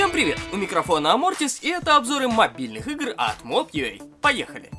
Всем привет! У микрофона Амортис и это обзоры мобильных игр от Mob.ua. Поехали!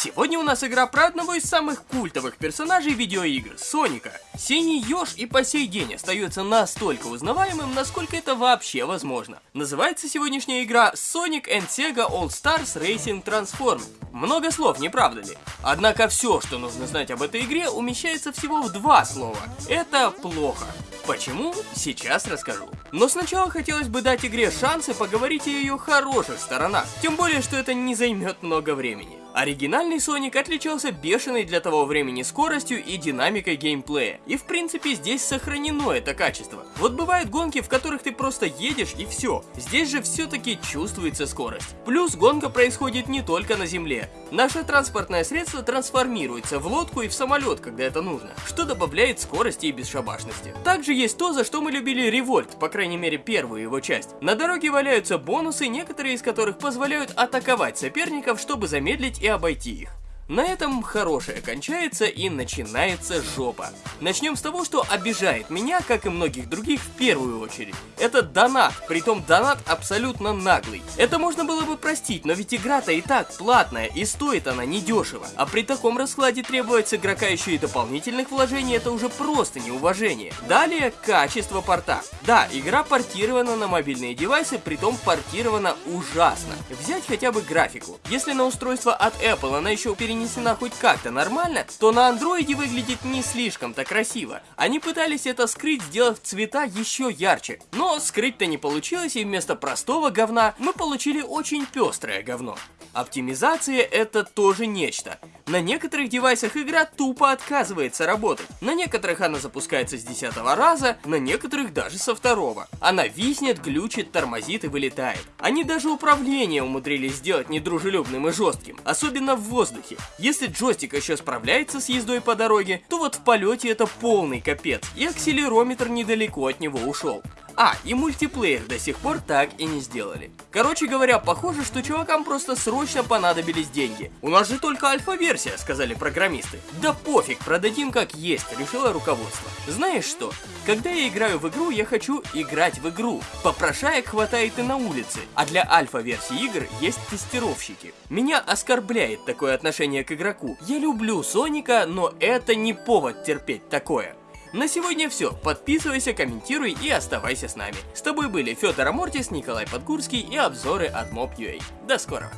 Сегодня у нас игра про одного из самых культовых персонажей видеоигр – Соника. Синий Ёж и по сей день остается настолько узнаваемым, насколько это вообще возможно. Называется сегодняшняя игра Sonic and Sega All Stars Racing Transformed. Много слов, не правда ли? Однако все, что нужно знать об этой игре, умещается всего в два слова. Это плохо. Почему? Сейчас расскажу. Но сначала хотелось бы дать игре шанс и поговорить о ее хороших сторонах. Тем более, что это не займет много времени. Оригинальный Соник отличался бешеной для того времени скоростью и динамикой геймплея. И в принципе здесь сохранено это качество. Вот бывают гонки, в которых ты просто едешь и все. Здесь же все-таки чувствуется скорость. Плюс гонка происходит не только на земле. Наше транспортное средство трансформируется в лодку и в самолет, когда это нужно, что добавляет скорости и бесшабашности. Также есть то, за что мы любили Револьт, по крайней мере первую его часть. На дороге валяются бонусы, некоторые из которых позволяют атаковать соперников, чтобы замедлить и обойти их. На этом хорошее кончается и начинается жопа. Начнем с того, что обижает меня, как и многих других, в первую очередь. Это донат, притом донат абсолютно наглый. Это можно было бы простить, но ведь игра-то и так платная, и стоит она недешево. А при таком раскладе требовать с игрока еще и дополнительных вложений, это уже просто неуважение. Далее, качество порта. Да, игра портирована на мобильные девайсы, притом портирована ужасно. Взять хотя бы графику. Если на устройство от Apple она еще перенесена хоть как-то нормально, то на андроиде выглядит не слишком-то красиво. Они пытались это скрыть, сделав цвета еще ярче. Но скрыть-то не получилось, и вместо простого говна мы получили очень пестрое говно. Оптимизация это тоже нечто. На некоторых девайсах игра тупо отказывается работать. На некоторых она запускается с десятого раза, на некоторых даже со второго. Она виснет, глючит, тормозит и вылетает. Они даже управление умудрились сделать недружелюбным и жестким, особенно в воздухе. Если джойстик еще справляется с ездой по дороге, то вот в полете это полный капец, и акселерометр недалеко от него ушел. А, и мультиплеер до сих пор так и не сделали. Короче говоря, похоже, что чувакам просто срочно понадобились деньги. У нас же только альфа-версия, сказали программисты. Да пофиг, продадим как есть, решило руководство. Знаешь что? Когда я играю в игру, я хочу играть в игру. Попрошаек хватает и на улице, а для альфа-версии игр есть тестировщики. Меня оскорбляет такое отношение к игроку. Я люблю Соника, но это не повод терпеть такое. На сегодня все. Подписывайся, комментируй и оставайся с нами. С тобой были Федор Амортис, Николай Подгурский и обзоры от Mob.ua. До скорого.